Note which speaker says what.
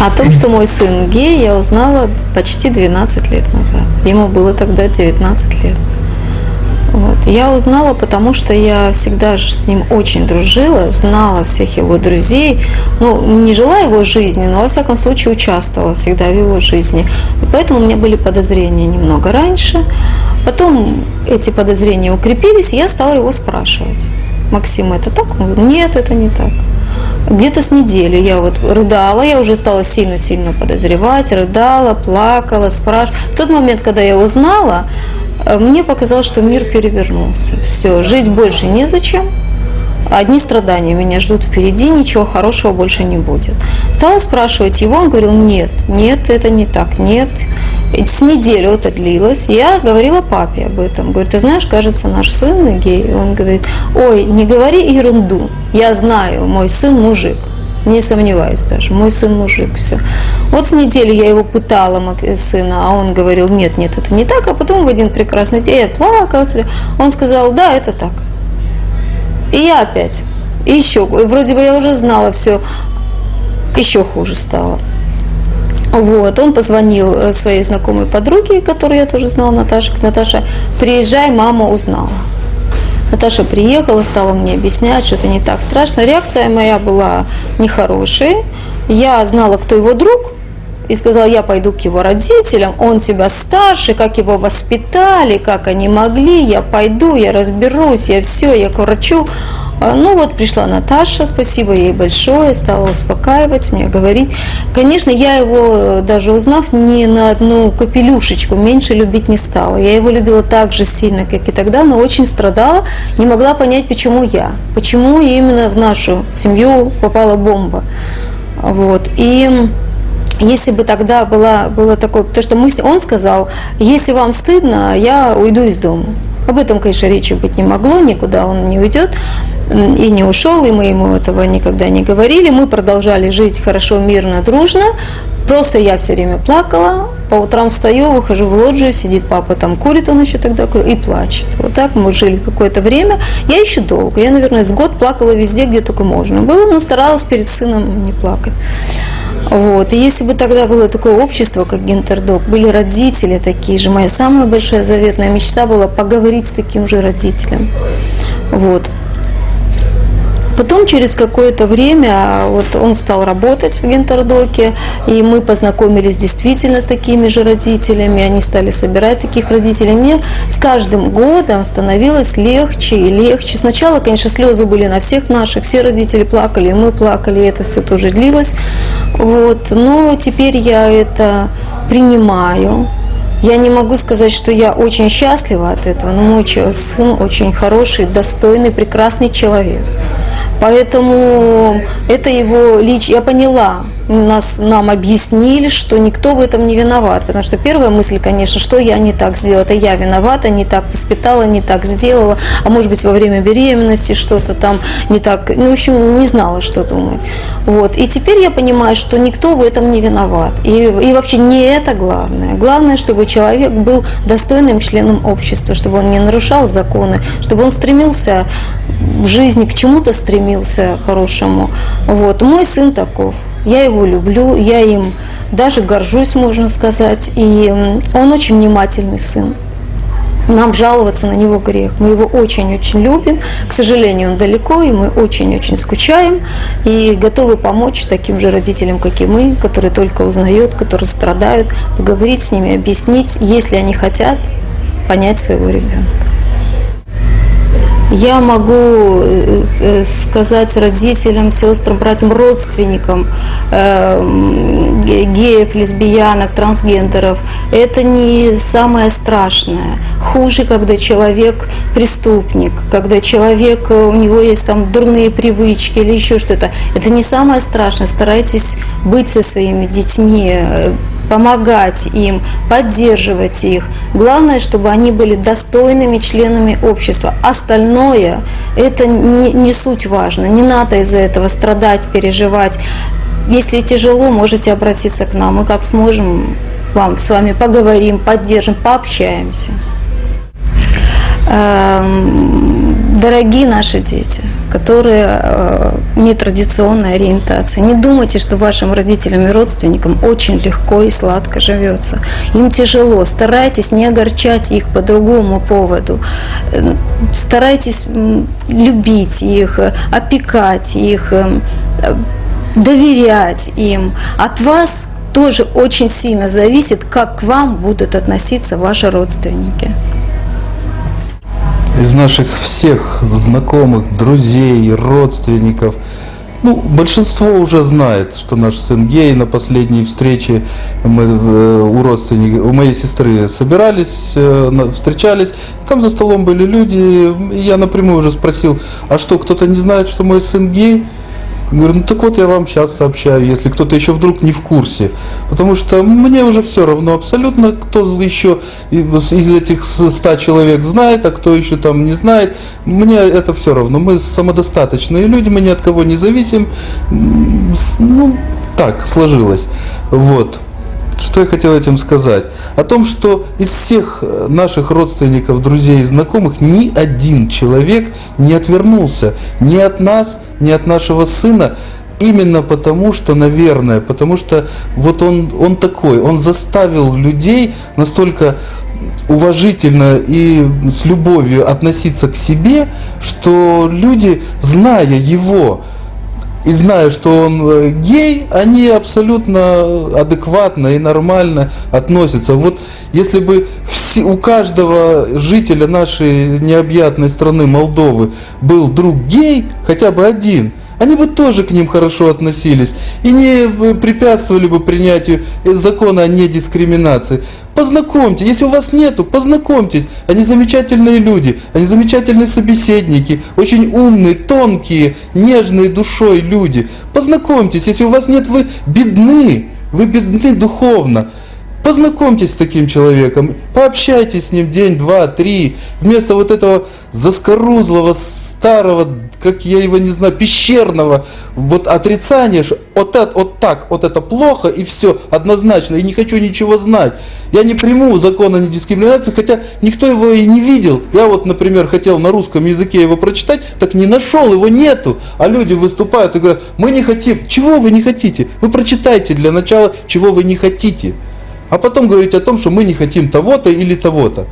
Speaker 1: О том, что мой сын гей, я узнала почти 12 лет назад. Ему было тогда 19 лет. Вот. Я узнала, потому что я всегда же с ним очень дружила, знала всех его друзей. Ну, не жила его жизни, но во всяком случае участвовала всегда в его жизни. И поэтому у меня были подозрения немного раньше. Потом эти подозрения укрепились, и я стала его спрашивать. Максим, это так? Он говорит, нет, это не так. Где-то с неделю я вот рыдала, я уже стала сильно-сильно подозревать, рыдала, плакала, спрашивала. В тот момент, когда я узнала, э, мне показалось, что мир перевернулся. Все, жить больше незачем, одни страдания меня ждут впереди, ничего хорошего больше не будет. Стала спрашивать его, он говорил, нет, нет, это не так, нет. С неделю это длилось. Я говорила папе об этом. Говорит, ты знаешь, кажется, наш сын гей. Он говорит, ой, не говори ерунду. Я знаю, мой сын мужик. Не сомневаюсь даже, мой сын мужик, все. Вот с недели я его пытала, сына, а он говорил, нет, нет, это не так. А потом в один прекрасный день я плакала, он сказал, да, это так. И я опять. Еще. Вроде бы я уже знала все. Еще хуже стало. Вот, он позвонил э, своей знакомой подруге, которую я тоже знала, Наташа. Наташа, приезжай, мама узнала. Наташа приехала, стала мне объяснять, что это не так страшно. Реакция моя была нехорошей. Я знала, кто его друг, и сказала, я пойду к его родителям, он тебя старше, как его воспитали, как они могли, я пойду, я разберусь, я все, я к врачу. А, ну вот пришла Наташа, спасибо ей большое, стала успокаивать, мне говорить. Конечно, я его, даже узнав, не на одну капелюшечку меньше любить не стала. Я его любила так же сильно, как и тогда, но очень страдала, не могла понять, почему я, почему именно в нашу семью попала бомба. Вот. И если бы тогда была, было такое, потому что мы, он сказал, если вам стыдно, я уйду из дома. Об этом, конечно, речи быть не могло, никуда он не уйдет и не ушел, и мы ему этого никогда не говорили. Мы продолжали жить хорошо, мирно, дружно. Просто я все время плакала, по утрам встаю, выхожу в лоджию, сидит папа там, курит он еще тогда, и плачет. Вот так мы жили какое-то время. Я еще долго, я, наверное, с год плакала везде, где только можно было, но старалась перед сыном не плакать. Вот. И если бы тогда было такое общество, как Гентердок, были родители такие же, моя самая большая заветная мечта была поговорить с таким же родителем. Вот. Потом через какое-то время вот он стал работать в Гентердоке, и мы познакомились действительно с такими же родителями, они стали собирать таких родителей. Мне с каждым годом становилось легче и легче. Сначала, конечно, слезы были на всех наших, все родители плакали, и мы плакали, и это все тоже длилось. Вот. Но теперь я это принимаю. Я не могу сказать, что я очень счастлива от этого, но мой сын очень хороший, достойный, прекрасный человек. Поэтому это его лич. Я поняла, нас, нам объяснили, что никто в этом не виноват. Потому что первая мысль, конечно, что я не так сделала, это я виновата, не так воспитала, не так сделала, а может быть во время беременности что-то там не так, ну, в общем, не знала, что думать. Вот. И теперь я понимаю, что никто в этом не виноват. И, и вообще не это главное. Главное, чтобы человек был достойным членом общества, чтобы он не нарушал законы, чтобы он стремился в жизни к чему-то стремился хорошему. Вот. Мой сын таков. Я его люблю, я им даже горжусь, можно сказать. И он очень внимательный сын. Нам жаловаться на него грех. Мы его очень-очень любим. К сожалению, он далеко, и мы очень-очень скучаем. И готовы помочь таким же родителям, как и мы, которые только узнают, которые страдают, поговорить с ними, объяснить, если они хотят понять своего ребенка. Я могу э, э, сказать родителям, сестрам, братьям, родственникам э, геев, лесбиянок, трансгендеров, это не самое страшное. Хуже, когда человек преступник, когда человек, у него есть там дурные привычки или еще что-то. Это не самое страшное. Старайтесь быть со своими детьми, помогать им, поддерживать их. Главное, чтобы они были достойными членами общества. Остальное – это не, не суть важно. Не надо из-за этого страдать, переживать. Если тяжело, можете обратиться к нам. Мы как сможем вам с вами поговорим, поддержим, пообщаемся. Эм, дорогие наши дети, которые э, нетрадиционной ориентации. Не думайте, что вашим родителям и родственникам очень легко и сладко живется. Им тяжело. Старайтесь не огорчать их по другому поводу. Э, Старайтесь любить их, э, опекать их, э, доверять им. От вас тоже очень сильно зависит, как к вам будут относиться ваши родственники.
Speaker 2: Из наших всех знакомых, друзей, родственников, ну, большинство уже знает, что наш сын гей. На последней встрече мы э, у родственников, у моей сестры собирались, э, встречались. Там за столом были люди. Я напрямую уже спросил, а что, кто-то не знает, что мой сын гей? Говорю, ну так вот я вам сейчас сообщаю, если кто-то еще вдруг не в курсе. Потому что мне уже все равно абсолютно, кто еще из этих ста человек знает, а кто еще там не знает. Мне это все равно. Мы самодостаточные люди, мы ни от кого не зависим. Ну, так сложилось. Вот. Что я хотел этим сказать? О том, что из всех э, наших родственников, друзей и знакомых ни один человек не отвернулся. Ни от нас, ни от нашего сына, именно потому что, наверное, потому что вот он, он такой, он заставил людей настолько уважительно и с любовью относиться к себе, что люди, зная его, и зная, что он э, гей, они абсолютно адекватно и нормально относятся. Вот если бы все, у каждого жителя нашей необъятной страны Молдовы был друг гей, хотя бы один, они бы тоже к ним хорошо относились и не э, препятствовали бы принятию э, закона о недискриминации. Познакомьте, если у вас нету, познакомьтесь. Они замечательные люди, они замечательные собеседники, очень умные, тонкие, нежные душой люди. Познакомьтесь, если у вас нет, вы бедны, вы бедны духовно. Познакомьтесь с таким человеком, пообщайтесь с ним день, два, три, вместо вот этого заскорузлого, старого, как я его не знаю, пещерного вот отрицания, что вот, это, вот так, вот это плохо и все, однозначно, и не хочу ничего знать. Я не приму закон о недискриминации, хотя никто его и не видел. Я вот, например, хотел на русском языке его прочитать, так не нашел, его нету. А люди выступают и говорят, мы не хотим. Чего вы не хотите? Вы прочитайте для начала, чего вы не хотите. А потом говорить о том, что мы не хотим того-то или того-то.